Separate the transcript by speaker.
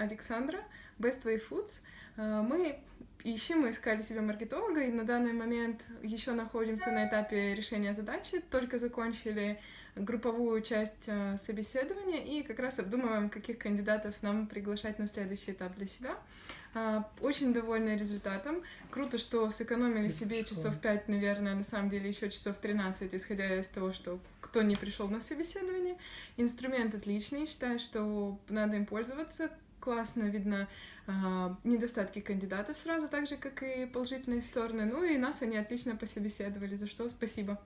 Speaker 1: Александра, Best Way Foods. А, мы ищем, мы искали себе маркетолога, и на данный момент еще находимся на этапе решения задачи, только закончили групповую часть а, собеседования и как раз обдумываем, каких кандидатов нам приглашать на следующий этап для себя. А, очень довольны результатом. Круто, что сэкономили себе часов 5, наверное, на самом деле еще часов 13, исходя из того, что кто не пришел на собеседование. Инструмент отличный, считаю, что надо им пользоваться. Классно видно э, недостатки кандидатов сразу, так же, как и положительные стороны. Ну и нас они отлично пособеседовали, за что спасибо.